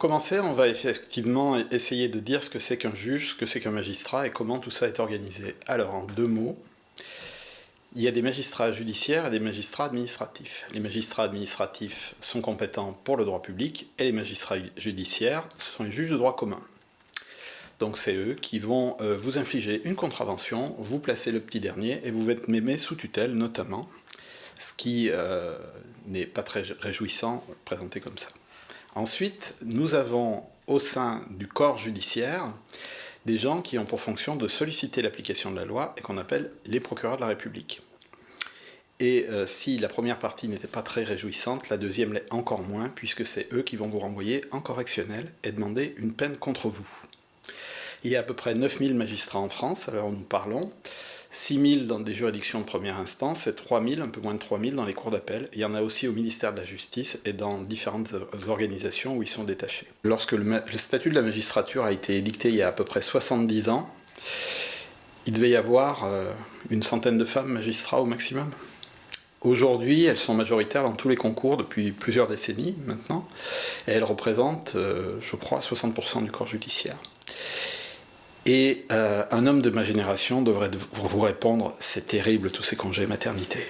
commencer, on va effectivement essayer de dire ce que c'est qu'un juge, ce que c'est qu'un magistrat et comment tout ça est organisé. Alors, en deux mots, il y a des magistrats judiciaires et des magistrats administratifs. Les magistrats administratifs sont compétents pour le droit public et les magistrats judiciaires, ce sont les juges de droit commun. Donc c'est eux qui vont euh, vous infliger une contravention, vous placer le petit dernier et vous être mémé sous tutelle notamment, ce qui euh, n'est pas très réjouissant présenté comme ça. Ensuite, nous avons au sein du corps judiciaire des gens qui ont pour fonction de solliciter l'application de la loi et qu'on appelle les procureurs de la République. Et euh, si la première partie n'était pas très réjouissante, la deuxième l'est encore moins, puisque c'est eux qui vont vous renvoyer en correctionnel et demander une peine contre vous. Il y a à peu près 9000 magistrats en France, alors nous parlons, 6000 dans des juridictions de première instance et 3000, un peu moins de 3000 dans les cours d'appel. Il y en a aussi au ministère de la Justice et dans différentes organisations où ils sont détachés. Lorsque le, statut de la magistrature a été édicté il y a à peu près 70 ans, il devait y avoir euh, une centaine de femmes magistrats au maximum. Aujourd'hui, elles sont majoritaires dans tous les concours depuis plusieurs décennies maintenant, et elles représentent, euh, je crois, 60% du corps judiciaire. Et euh, un homme de ma génération devrait vous répondre, c'est terrible tous ces congés maternité.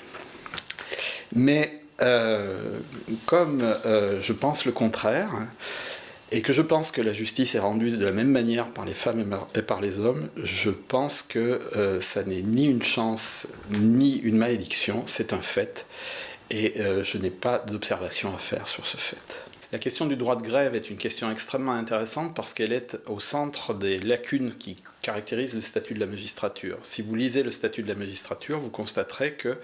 Mais euh, comme euh, je pense le contraire, et que je pense que la justice est rendue de la même manière par les femmes et par les hommes, je pense que ça n'est ni une chance, ni une malédiction, c'est un fait, et je n'ai pas d'observation à faire sur ce fait. La question du droit de grève est une question extrêmement intéressante parce qu'elle est au centre des lacunes qui caractérisent le statut de la magistrature. Si vous lisez le statut de la magistrature, vous constaterez que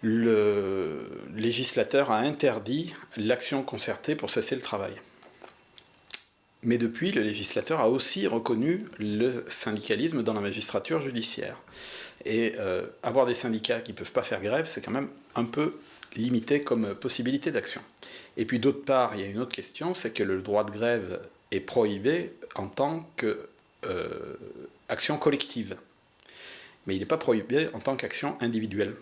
le législateur a interdit l'action concertée pour cesser le travail. Mais depuis, le législateur a aussi reconnu le syndicalisme dans la magistrature judiciaire. Et euh, avoir des syndicats qui ne peuvent pas faire grève, c'est quand même un peu limité comme possibilité d'action. Et puis d'autre part, il y a une autre question, c'est que le droit de grève est prohibé en tant qu'action euh, collective. Mais il n'est pas prohibé en tant qu'action individuelle.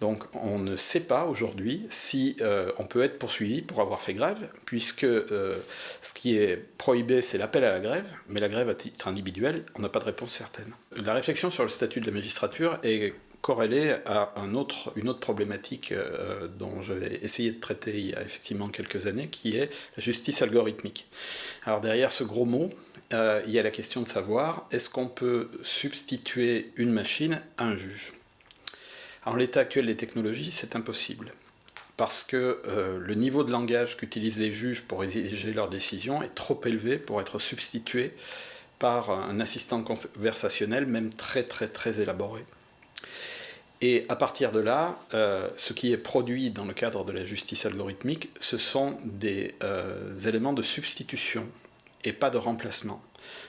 Donc on ne sait pas aujourd'hui si euh, on peut être poursuivi pour avoir fait grève, puisque euh, ce qui est prohibé, c'est l'appel à la grève, mais la grève à titre individuel, on n'a pas de réponse certaine. La réflexion sur le statut de la magistrature est corrélé à une autre problématique euh, dont je vais essayer de traiter il y a effectivement quelques années, qui est la justice algorithmique. Alors derrière ce gros mot, euh, il y a la question de savoir, est-ce qu'on peut substituer une machine à un juge? En l'état actuel des technologies, c'est impossible. Parce que euh, le niveau de langage qu'utilisent les juges pour exiger leurs décisions est trop élevé pour être substitué par un assistant conversationnel, même très très très élaboré. Et à partir de là, euh, ce qui est produit dans le cadre de la justice algorithmique, ce sont des euh, éléments de substitution et pas de remplacement.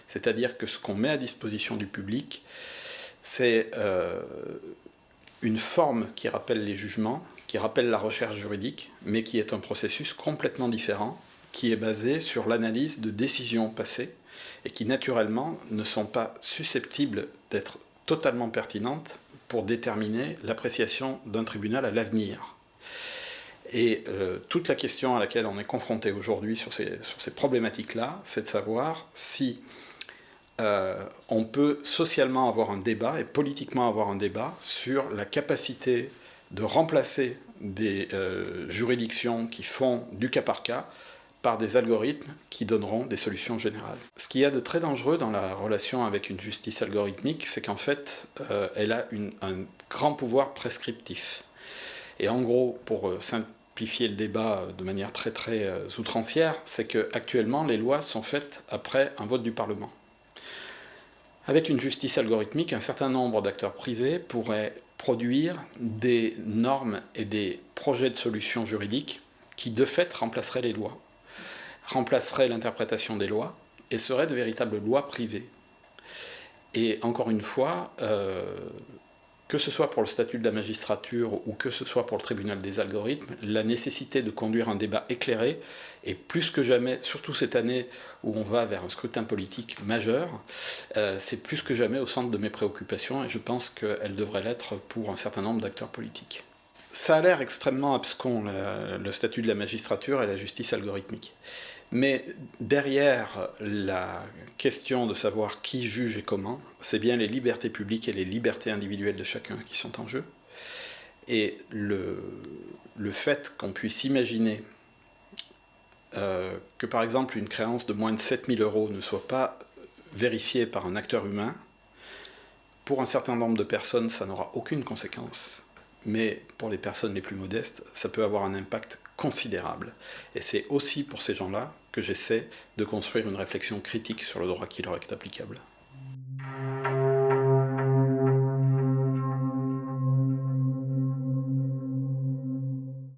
C'est-à-dire que ce qu'on met à disposition du public, c'est euh, une forme qui rappelle les jugements, qui rappelle la recherche juridique, mais qui est un processus complètement différent, qui est basé sur l'analyse de décisions passées, et qui naturellement ne sont pas susceptibles d'être totalement pertinentes pour déterminer l'appréciation d'un tribunal à l'avenir. Et euh, toute la question à laquelle on est confronté aujourd'hui sur ces, problématiques-là, c'est de savoir si euh, on peut socialement avoir un débat et politiquement avoir un débat sur la capacité de remplacer des euh, juridictions qui font du cas par cas par des algorithmes qui donneront des solutions générales. Ce qu'il y a de très dangereux dans la relation avec une justice algorithmique, c'est qu'en fait, euh, elle a un grand pouvoir prescriptif. Et en gros, pour euh, simplifier le débat de manière très très euh, outrancière, c'est qu'actuellement, les lois sont faites après un vote du Parlement. Avec une justice algorithmique, un certain nombre d'acteurs privés pourraient produire des normes et des projets de solutions juridiques qui, de fait, remplaceraient les lois remplacerait l'interprétation des lois et serait de véritables lois privées. Et encore une fois, euh, que ce soit pour le statut de la magistrature ou que ce soit pour le tribunal des algorithmes, la nécessité de conduire un débat éclairé est plus que jamais, surtout cette année où on va vers un scrutin politique majeur, euh, c'est plus que jamais au centre de mes préoccupations et je pense qu'elle devrait l'être pour un certain nombre d'acteurs politiques. Ça a l'air extrêmement abscon, le, statut de la magistrature et la justice algorithmique. Mais derrière la question de savoir qui juge et comment, c'est bien les libertés publiques et les libertés individuelles de chacun qui sont en jeu. Et le, le fait qu'on puisse imaginer euh, que par exemple une créance de moins de 7000 euros ne soit pas vérifiée par un acteur humain, pour un certain nombre de personnes, ça n'aura aucune conséquence mais pour les personnes les plus modestes, ça peut avoir un impact considérable. Et c'est aussi pour ces gens-là que j'essaie de construire une réflexion critique sur le droit qui leur est applicable.